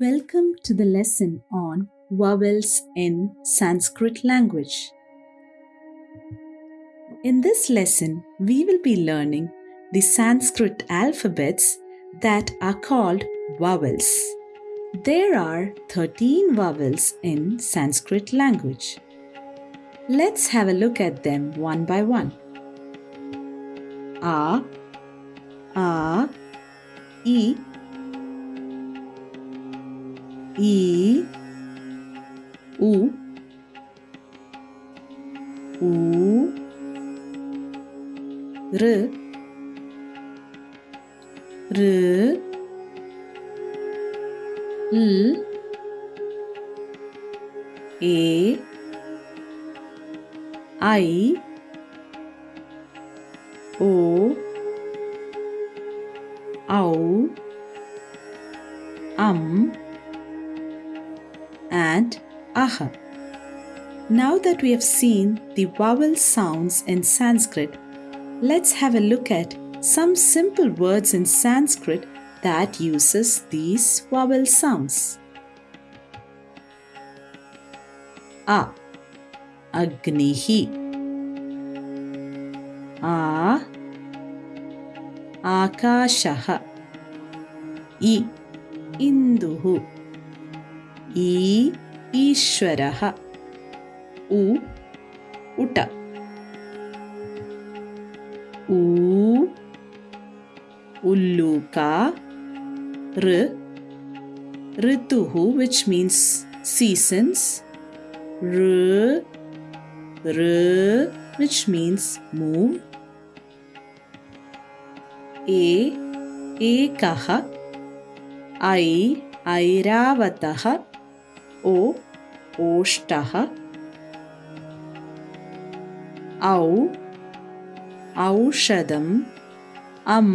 Welcome to the lesson on vowels in Sanskrit language. In this lesson, we will be learning the Sanskrit alphabets that are called vowels. There are 13 vowels in Sanskrit language. Let's have a look at them one by one. A, A, E, E U U R R L A I O Au Um and aha. Now that we have seen the vowel sounds in Sanskrit, let's have a look at some simple words in Sanskrit that uses these vowel sounds. A. Agnihi. A. Akashaha. I. Induhu. ई ईश्वर उ उट उ उल्लूका ritu which means seasons which means move ए एकः ऐ o, ও ওষ্টাহ ಔ ಔಷಧಂ am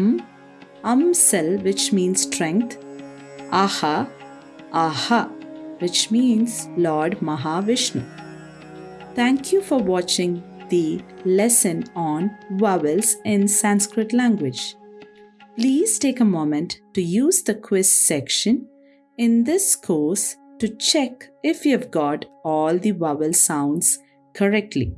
ಅಂಸೆಲ್ which means strength, aha, aha, which means Lord Mahavishnu. Thank you for watching the lesson on vowels in Sanskrit language. Please take a moment to use the quiz section in this course to check if you've got all the vowel sounds correctly.